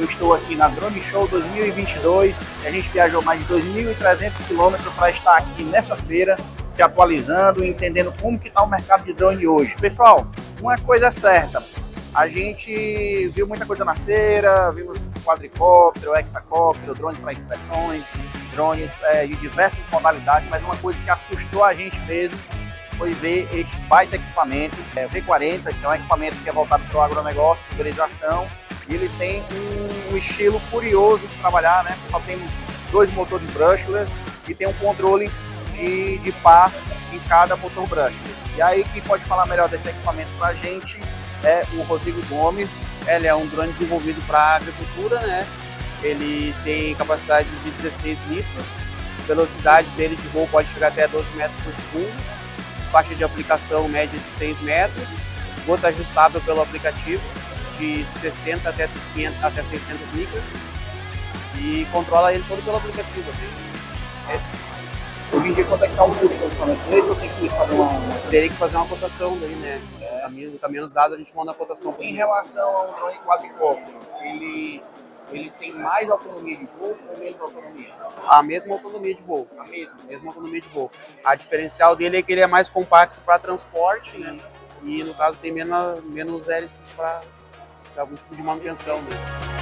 Eu estou aqui na Drone Show 2022 e a gente viajou mais de 2.300 quilômetros para estar aqui nessa feira, se atualizando, entendendo como que está o mercado de drone hoje. Pessoal, uma coisa é certa, a gente viu muita coisa na feira, vimos quadricóptero, hexacóptero, drones para inspeções, drones é, de diversas modalidades, mas uma coisa que assustou a gente mesmo foi ver esse baita equipamento, é, V40, que é um equipamento que é voltado para o agronegócio, pulverização, ele tem um, um, estilo curioso de trabalhar, né? Só temos dois motores brushless e tem um controle de, de par em cada motor brushless. E aí quem pode falar melhor desse equipamento para a gente é o Rodrigo Gomes. Ele é um drone desenvolvido para agricultura, né? Ele tem capacidade de 16 litros, velocidade dele de voo pode chegar até 12 metros por segundo faixa de aplicação média de 6 metros, gota ajustável pelo aplicativo de 60 até, 500, até 600 micras e controla ele todo pelo aplicativo. É. Hoje em dia, quanto é que está o custo do equipamento? Ou tem que fazer uma. Teria que fazer uma cotação daí, né? É. Caminhos, caminhos dados, a gente manda a cotação. Em relação ao drone quadricóptero, ele ele tem mais autonomia de voo ou menos autonomia? A mesma autonomia de voo. A mesma? Mesma autonomia de voo. A diferencial dele é que ele é mais compacto para transporte e, e, no caso, tem menos, menos hélices para algum tipo de manutenção dele.